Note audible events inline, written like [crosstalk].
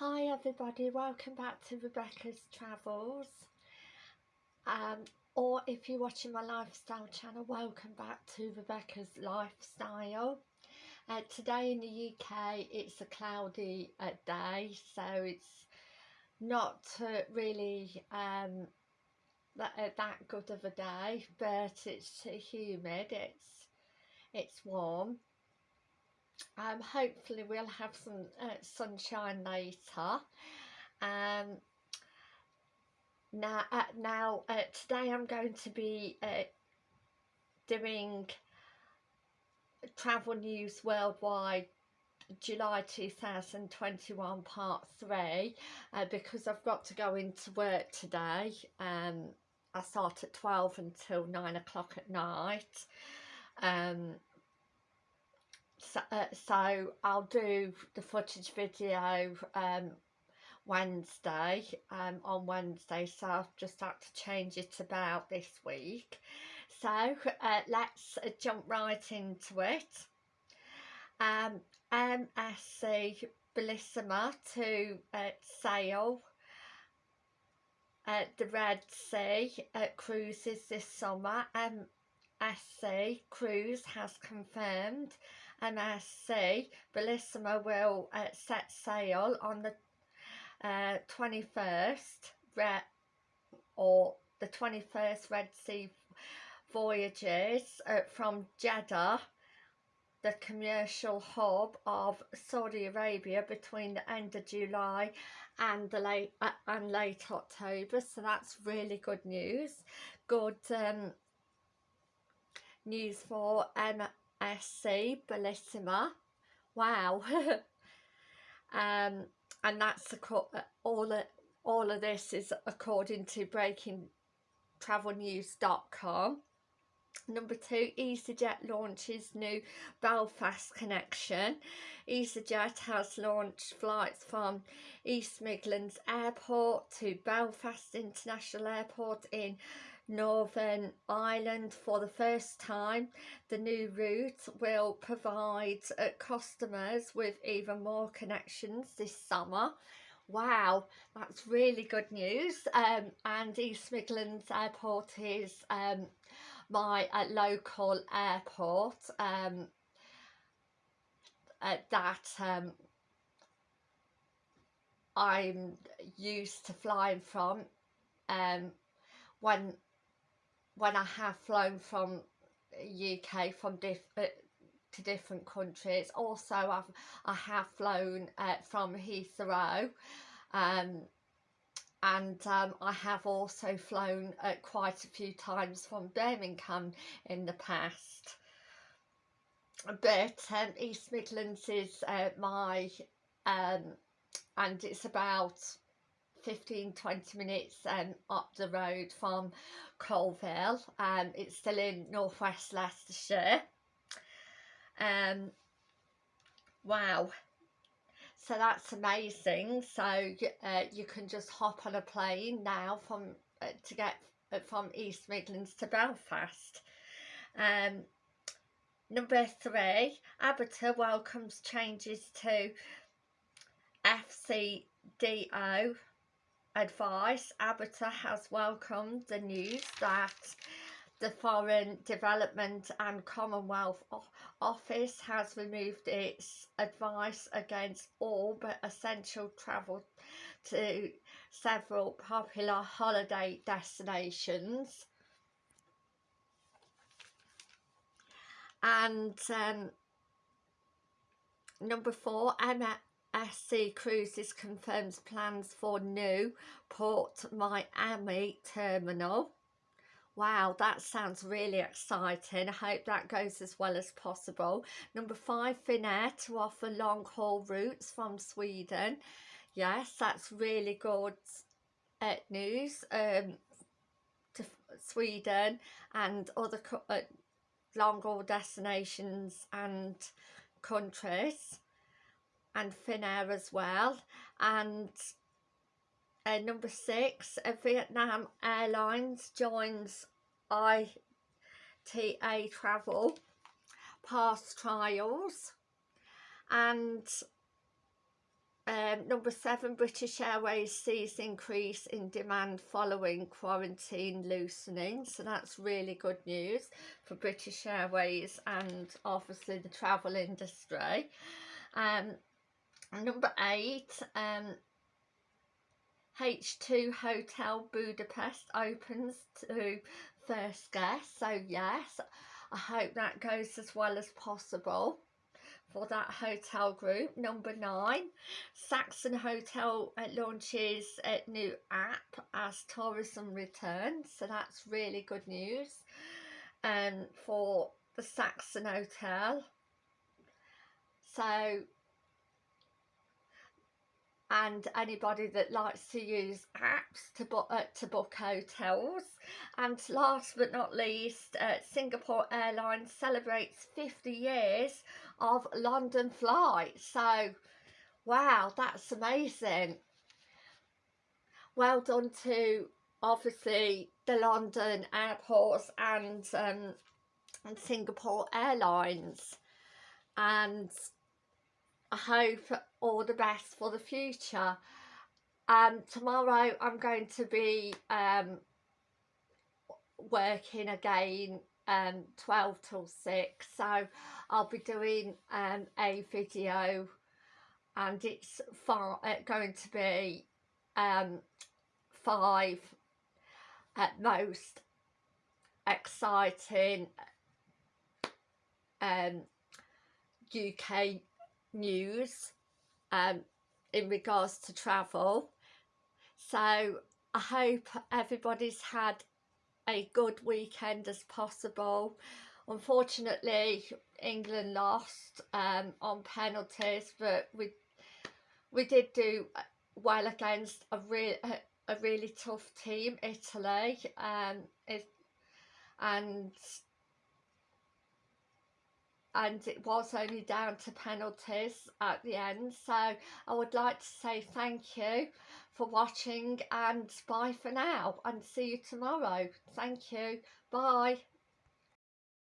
Hi everybody, welcome back to Rebecca's Travels. Um, or if you're watching my lifestyle channel, welcome back to Rebecca's Lifestyle. Uh, today in the UK it's a cloudy uh, day, so it's not uh, really um, that, uh, that good of a day, but it's humid, it's, it's warm um, hopefully we'll have some uh, sunshine later. Um, now uh, now uh, today I'm going to be uh, doing travel news worldwide July 2021 part 3 uh, because I've got to go into work today. Um, I start at 12 until 9 o'clock at night. Um, so, uh, so I'll do the footage video um, Wednesday um, on Wednesday so I've just had to change it about this week. So uh, let's uh, jump right into it. Um, MSC Bellissima to uh, sail at the Red Sea uh, cruises this summer MSC Cruise has confirmed and MSC Bellissima will uh, set sail on the uh, 21st Red, or the 21st Red Sea voyages uh, from Jeddah the commercial hub of Saudi Arabia between the end of July and the late uh, and late October. So that's really good news. Good um, news for MSC SC Bellissima. Wow. [laughs] um, and that's all of, all of this is according to breakingtravelnews.com. Number two, EasyJet launches new Belfast connection. EasyJet has launched flights from East Midlands Airport to Belfast International Airport in Northern Ireland for the first time. The new route will provide uh, customers with even more connections this summer. Wow, that's really good news. Um, and East Midlands Airport is um, my uh, local airport um, uh, that um, I'm used to flying from um, when when I have flown from UK from diff uh, to different countries. Also I've I have flown uh, from Heathrow um, and um, I have also flown uh, quite a few times from Birmingham in the past. But um, East Midlands is uh, my um, and it's about 15 20 minutes um, up the road from Coalville. Um, it's still in northwest Leicestershire. Um wow. So that's amazing. So uh, you can just hop on a plane now from uh, to get uh, from East Midlands to Belfast. Um number three ABTA welcomes changes to FCDO advice, ABTA has welcomed the news that the Foreign Development and Commonwealth Office has removed its advice against all but essential travel to several popular holiday destinations. And um, number four, Emma SC Cruises confirms plans for new Port Miami terminal. Wow, that sounds really exciting. I hope that goes as well as possible. Number five, Finnair to offer long haul routes from Sweden. Yes, that's really good uh, news um, to Sweden and other uh, long haul destinations and countries and Finnair as well and uh, number six uh, Vietnam Airlines joins IATA Travel Pass trials and um, number seven, British Airways sees increase in demand following quarantine loosening. So that's really good news for British Airways and obviously the travel industry. Um, number eight, um, H2 Hotel Budapest opens to first guests. So yes, I hope that goes as well as possible for that hotel group. Number nine, Saxon Hotel uh, launches a new app as tourism returns. So that's really good news um, for the Saxon Hotel. So and anybody that likes to use apps to book uh, to book hotels. And last but not least uh, Singapore Airlines celebrates 50 years of London flights so wow that's amazing. Well done to obviously the London airports and um, and Singapore Airlines. And I hope all the best for the future. Um, tomorrow I'm going to be um, working again um, 12 till 6 so I'll be doing um, a video and it's far, uh, going to be um, five at most exciting um, UK news um, in regards to travel. So I hope everybody's had a good weekend as possible. Unfortunately, England lost um, on penalties, but we we did do well against a real a, really tough team, Italy, um, it, and and it was only down to penalties at the end. So I would like to say thank you for watching and bye for now and see you tomorrow. Thank you. Bye